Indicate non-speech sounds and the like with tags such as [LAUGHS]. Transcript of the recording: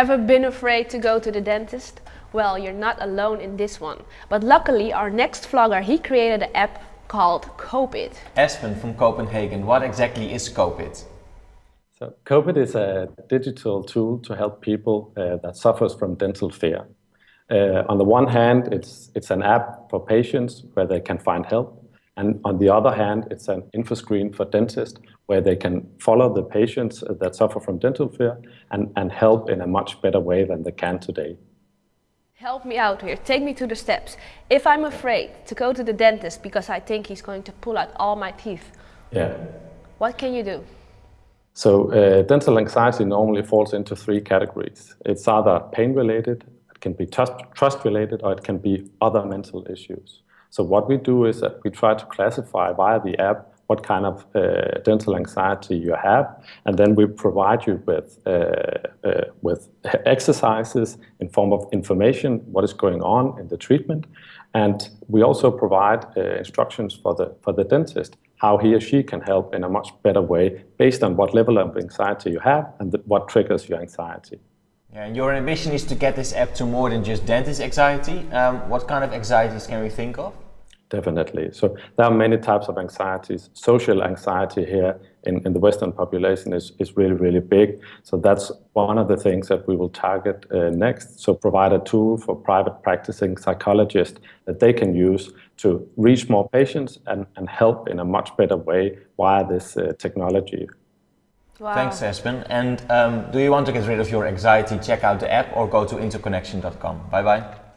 Ever been afraid to go to the dentist? Well, you're not alone in this one. But luckily, our next vlogger, he created an app called Copit. Espen from Copenhagen, what exactly is Copit? So Copit is a digital tool to help people uh, that suffers from dental fear. Uh, on the one hand, it's, it's an app for patients where they can find help. And on the other hand, it's an info screen for dentists where they can follow the patients that suffer from dental fear and, and help in a much better way than they can today. Help me out here, take me to the steps. If I'm afraid to go to the dentist because I think he's going to pull out all my teeth, yeah. what can you do? So uh, dental anxiety normally falls into three categories. It's either pain related, it can be trust, trust related, or it can be other mental issues. So what we do is that we try to classify via the app what kind of uh, dental anxiety you have, and then we provide you with, uh, uh, with [LAUGHS] exercises in form of information, what is going on in the treatment, and we also provide uh, instructions for the, for the dentist, how he or she can help in a much better way based on what level of anxiety you have and the, what triggers your anxiety. Yeah, your ambition is to get this app to more than just dentist anxiety. Um, what kind of anxieties can we think of? Definitely. So there are many types of anxieties. Social anxiety here in, in the Western population is, is really, really big. So that's one of the things that we will target uh, next. So provide a tool for private practicing psychologists that they can use to reach more patients and, and help in a much better way via this uh, technology. Wow. Thanks, Espen. And um, do you want to get rid of your anxiety, check out the app or go to interconnection.com. Bye-bye.